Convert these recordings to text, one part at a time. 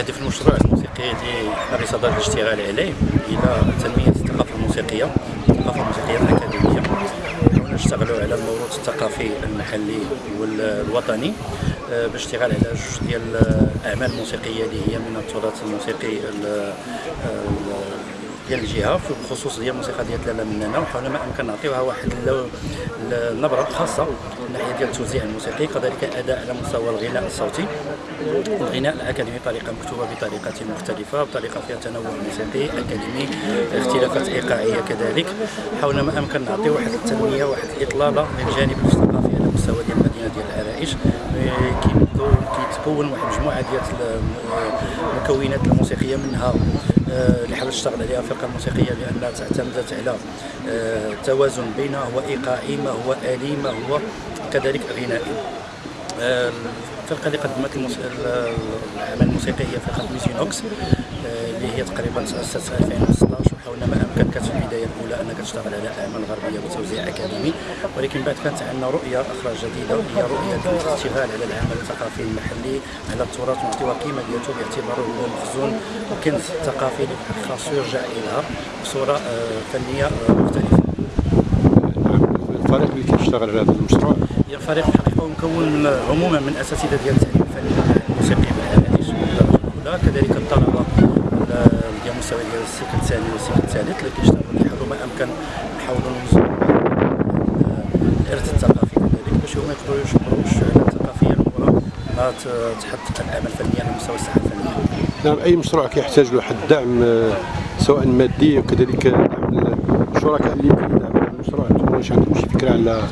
هدف المشروع الموسيقي اللي حنا بصدد الاشتغال عليه إلى تنمية الثقافة الموسيقية الثقافة الموسيقية الأكاديمية. نشتغلوا على الموروث الثقافي المحلي والوطني آه، بالاشتغال على جوج ديال الأعمال الموسيقية اللي هي من التراث الموسيقي ديال الجهة في الخصوص ديال الموسيقى ديال لاله مننا وحاولنا ما إمكن نعطيوها واحد النبره خاصة من ناحية ديال التوزيع الموسيقي كذلك أداء على مستوى الغناء الصوتي. الغناء الأكاديمي بطريقة مكتوبة بطريقة مختلفة بطريقة فيها تنوع موسيقي أكاديمي اختلافات إيقاعية كذلك. حاولنا ما إمكن نعطيو واحد التنمية واحد الإطلالة للجانب الثقافي على مستوى ديال المدينة ديال العرائش كيتكون واحد مجموعة ديال المكونات الموسيقية منها آه، اللي حاولت تشتغل عليها الفرقه الموسيقيه لانها اعتمدت على آه، توازن بين هو إيقاعي ما هو آلي ما هو كذلك غنائي. آه، الفرقه اللي قدمت الأعمال الموسيقية هي فرقة ميزينوكس اللي هي تقريبا تاسست في 2016 وحاولنا ما امكن كانت في البداية الأولى أنك تشتغل على أعمال غربية بتوزيع أكاديمي ولكن بعد كانت عندنا رؤية أخرى جديدة هي رؤية الاشتغال على العمل الثقافي المحلي على التراث ونعطيوها قيمة ديالته باعتباره هو مخزون وكنز ثقافي خاصو يرجع اليها بصورة آه، فنية آه، مختلفة. الفريق اللي كيشتغل على هذا المشروع الفريق الحقيقة مكون عموما من أساتذة ديال التعليم الفني الموسيقي الاولى كذلك الطلبة ديال مستوى ديال السلك الثاني والسلك الثالث اللي كيشتغلوا كيحاولوا ما امكن نحاولوا نوصلوا الإرث الثقافي كذلك باش هما يقدروا يشكروا الشعوب الثقافية الاولى ما تحط الاعمال الفنيه على مستوى الساحة الفنية. نعم أي مشروع كيحتاج له واحد الدعم آه، سواء مادي وكذلك دعم الشركاء اللي يمكن يدعموا هذا المشروع أنتم واش عندكم شي فكرة على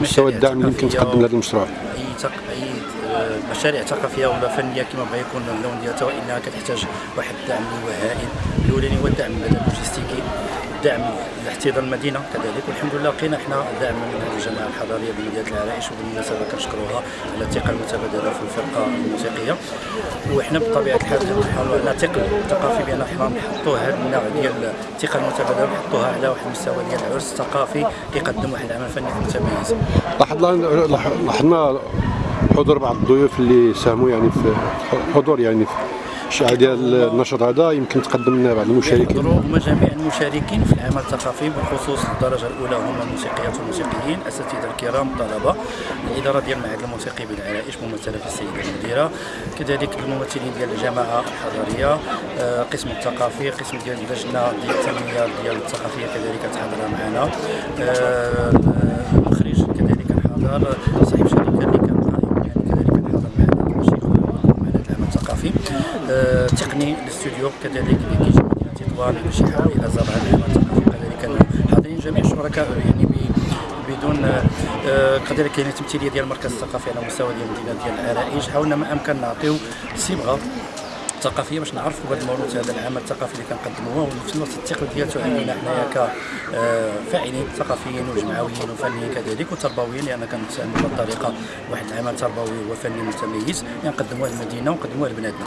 مستوى الدعم اللي يمكن تقدم لهذا المشروع؟ أي أي مشاريع ثقافيه ولا فنيه كما بغى يكون اللون ديالها وإنها كتحتاج واحد الدعم اللي هو هائل الأولاني هو الدعم اللوجستيكي الدعم لاحتضان المدينة كذلك. والحمد لله لقينا إحنا دعم من الجماعة الحضارية بمدينة العرائش وبالمناسبه كنشكروها على الثقة المتبادلة في الفرقة الموسيقية. وحنا بطبيعة الحال كنحاولوا على ثقل ثقافي بأن إحنا نحطوا هذا النوع ديال الثقة المتبادلة ونحطوها على واحد المستوى ديال العرس الثقافي كيقدم واحد العمل فني متميز. لاحظنا حضور بعض الضيوف اللي ساهموا يعني في حضور يعني في الشعار ديال النشاط هذا. يمكن تقدم لنا بعض المشاركين. هما جميع المشاركين في العمل الثقافي بالخصوص الدرجة الأولى هما الموسيقيات والموسيقيين الاساتذه الكرام الطلبة الإدارة ديال المعهد الموسيقي بالعرائش ممثلة في السيدة المديرة. كذلك الممثلين ديال الجماعه الحضرية آه، قسم الثقافي قسم ديال اللجنة ديال التنمية ديال الثقافية كذلك تحضر معنا. آه، المخرج كذلك الحاضر صاحب شركة اللي كان تقني الاستوديو كذلك اللي كيجي مدينه تطوان باش يحاول يهز بعض العمل كذلك حاضرين جميع الشركاء يعني بدون آه، كذلك كاين تمثيلية ديال المركز الثقافي على مستوى ديال المدينة ديال العرائش حاولنا ما أمكن نعطيو صبغه ثقافية باش نعرفوا بهذا الموروث هذا العمل الثقافي اللي كنقدموه. وفي الوقت الثقل ديالته علينا حنايا كفاعلين ثقافيين وجمعويين وفنيين كذلك وتربويين لأن كنتعاملوا بهذه الطريقة واحد العمل تربوي وفني متميز يعني نقدموه للمدينة ونقدموه لبناتنا